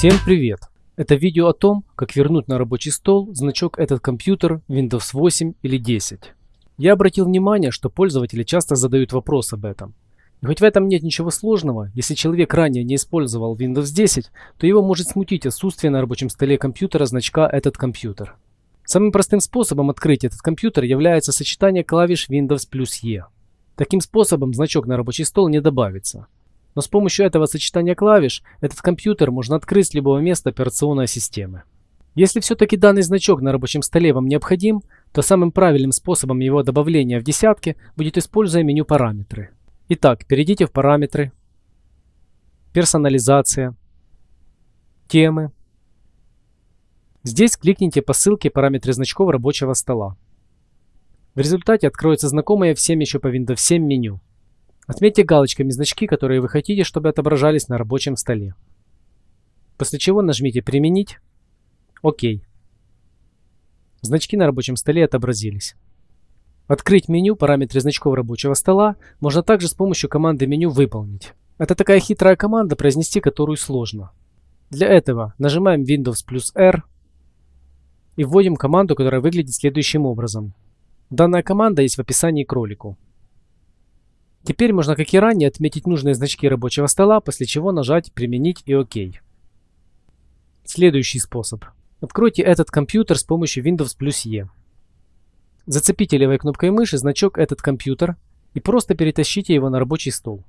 Всем привет! Это видео о том, как вернуть на рабочий стол значок этот компьютер Windows 8 или 10. Я обратил внимание, что пользователи часто задают вопрос об этом. И хоть в этом нет ничего сложного, если человек ранее не использовал Windows 10, то его может смутить отсутствие на рабочем столе компьютера значка «Этот компьютер». Самым простым способом открыть этот компьютер является сочетание клавиш Windows плюс E. Таким способом значок на рабочий стол не добавится. Но с помощью этого сочетания клавиш этот компьютер можно открыть с любого места операционной системы. Если все-таки данный значок на рабочем столе вам необходим, то самым правильным способом его добавления в десятки будет используя меню «Параметры». Итак, перейдите в «Параметры», «Персонализация», «Темы». Здесь кликните по ссылке «Параметры значков рабочего стола». В результате откроется знакомое всем еще по Windows 7 меню. Отметьте галочками значки, которые вы хотите, чтобы отображались на рабочем столе. После чего нажмите «Применить». ОК. Значки на рабочем столе отобразились. Открыть меню «Параметры значков рабочего стола» можно также с помощью команды меню «Выполнить». Это такая хитрая команда, произнести которую сложно. Для этого нажимаем Windows плюс R и вводим команду, которая выглядит следующим образом. Данная команда есть в описании к ролику. Теперь можно, как и ранее, отметить нужные значки рабочего стола, после чего нажать «Применить» и «Ок». Следующий способ. Откройте этот компьютер с помощью Windows плюс E. Зацепите левой кнопкой мыши значок «Этот компьютер» и просто перетащите его на рабочий стол.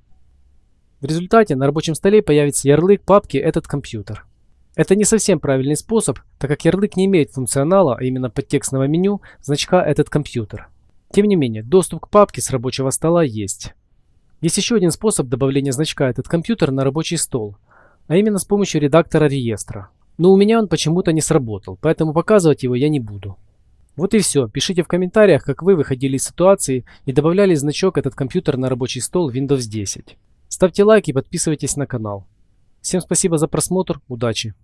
В результате на рабочем столе появится ярлык папки «Этот компьютер». Это не совсем правильный способ, так как ярлык не имеет функционала, а именно подтекстного меню, значка «Этот компьютер». Тем не менее, доступ к папке с рабочего стола есть. Есть еще один способ добавления значка этот компьютер на рабочий стол, а именно с помощью редактора реестра. Но у меня он почему-то не сработал, поэтому показывать его я не буду. Вот и все. Пишите в комментариях, как вы выходили из ситуации и добавляли значок этот компьютер на рабочий стол Windows 10. Ставьте лайк и подписывайтесь на канал. Всем спасибо за просмотр, удачи!